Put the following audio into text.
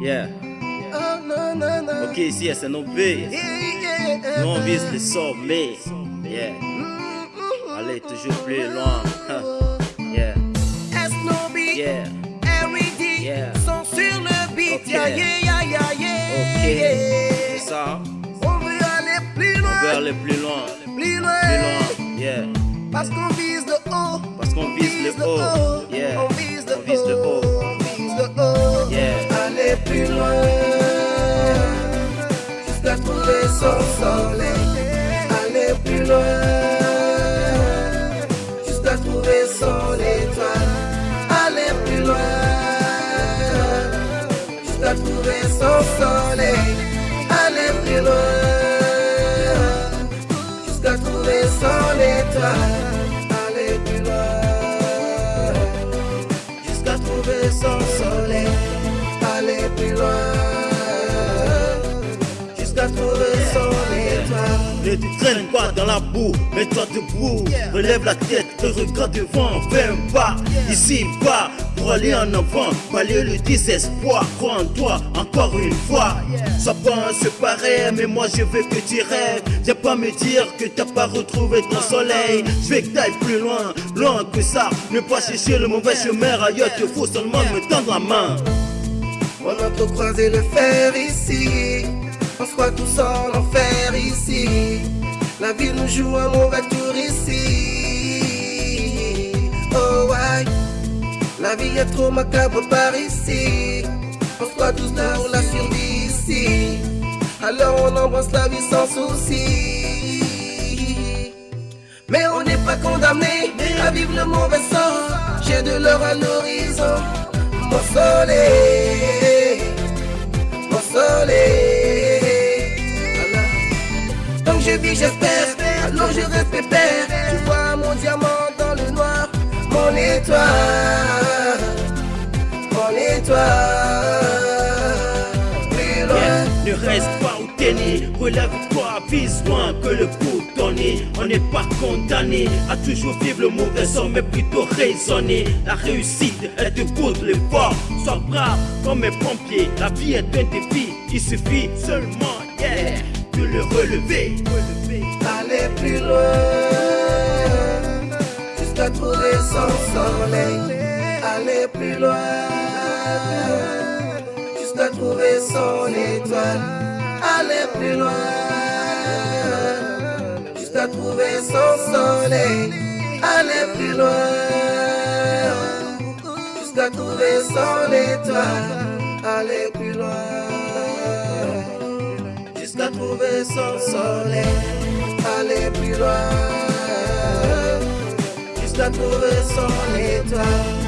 Yeah. Ok, ici, c'est nos B. Nous, on vise le sommet. Yeah. Allez, toujours plus loin. Yeah. Yeah. Yeah. sont sur le beat. Ok. Yeah, yeah, yeah, yeah, yeah. Ok. C'est ça. On veut aller plus On loin, veut aller plus loin. plus loin. Plus loin. Yeah. Parce qu'on vise le haut. Parce qu'on vise le haut. Trouver son soleil. Aller plus loin. Jusqu'à trouver son étoile. Aller plus loin. Jusqu'à trouver son soleil. Aller plus loin. Jusqu'à trouver son étoile. Ne traîne pas dans la boue, mets-toi debout. Relève la tête, te regarde devant, fais un pas, ici bas, pour aller en avant, balayer le désespoir. Crois en toi, encore une fois. Sois pas séparé, mais moi je veux que tu rêves. Viens pas me dire que t'as pas retrouvé ton soleil. Je veux que t'ailles plus loin, loin que ça. Ne pas chercher le mauvais chemin ailleurs, il faut seulement me tendre la main. On a trop croisé le fer ici. On se croit tous en enfer ici. La vie nous joue un mauvais tour ici. La vie est trop macabre par ici. On se croit tous pour la survie ici. Alors on embrasse la vie sans souci. Mais on n'est pas condamné à vivre le mauvais sort. J'ai de l'or à l'horizon. Mon soleil, mon soleil. Que je vis, j'espère. Alors je reste pépère. Tu vois mon diamant dans le noir. Mon étoile, mon étoile. Plus loin. Yeah. Ne reste pas t'es né, relève-toi, vise loin que le coup donné. On n'est pas condamné à toujours vivre le mauvais sort, mais plutôt raisonner. La réussite est de good l'effort. Sois brave comme un pompier. La vie est un défi, il suffit seulement, yeah, de le relever. aller plus loin jusqu'à trouver son soleil. Aller plus loin jusqu'à trouver son étoile. Aller plus loin jusqu'à trouver son soleil. Aller plus loin jusqu'à trouver son étoile. Aller plus loin jusqu'à trouver son soleil. Aller plus loin jusqu'à trouver son étoile.